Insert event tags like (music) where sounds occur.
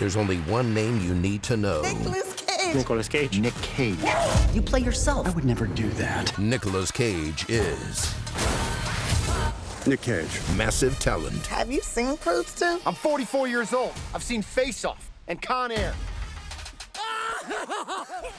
There's only one name you need to know. Nicolas Cage. Nicolas Cage. Nick Cage. You play yourself. I would never do that. Nicolas Cage is Nick Cage. massive talent. Have you seen proof, 2? I'm 44 years old. I've seen Face Off and Con Air. (laughs)